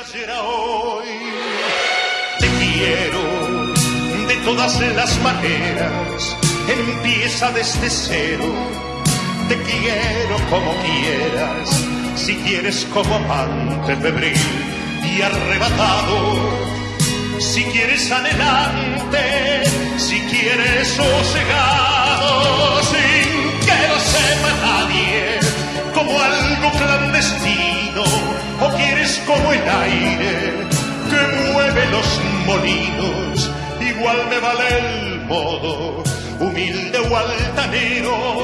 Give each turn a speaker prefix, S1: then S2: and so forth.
S1: hoy. Te quiero de todas las maneras, empieza desde cero. Te quiero como quieras, si quieres como amante febril y arrebatado. Si quieres adelante, si quieres sosegado, sin que lo sepa nadie, como algo clandestino, como el aire que mueve los molinos, igual me vale el modo, humilde o altanero,